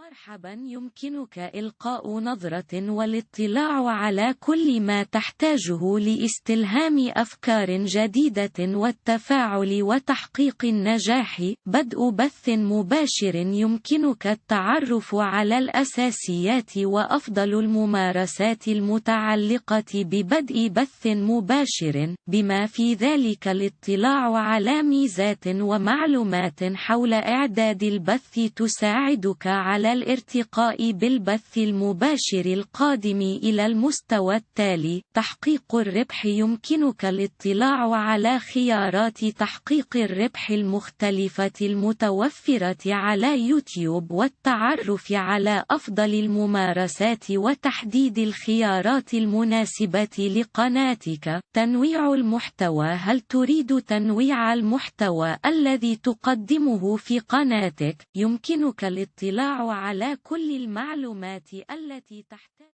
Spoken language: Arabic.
مرحبا يمكنك إلقاء نظرة والاطلاع على كل ما تحتاجه لاستلهام أفكار جديدة والتفاعل وتحقيق النجاح. بدء بث مباشر يمكنك التعرف على الأساسيات وأفضل الممارسات المتعلقة ببدء بث مباشر. بما في ذلك الاطلاع على ميزات ومعلومات حول إعداد البث تساعدك على الارتقاء بالبث المباشر القادم إلى المستوى التالي. تحقيق الربح يمكنك الاطلاع على خيارات تحقيق الربح المختلفة المتوفرة على يوتيوب والتعرف على أفضل الممارسات وتحديد الخيارات المناسبة لقناتك. تنويع المحتوى هل تريد تنويع المحتوى الذي تقدمه في قناتك؟ يمكنك الاطلاع على كل المعلومات التي تحتاج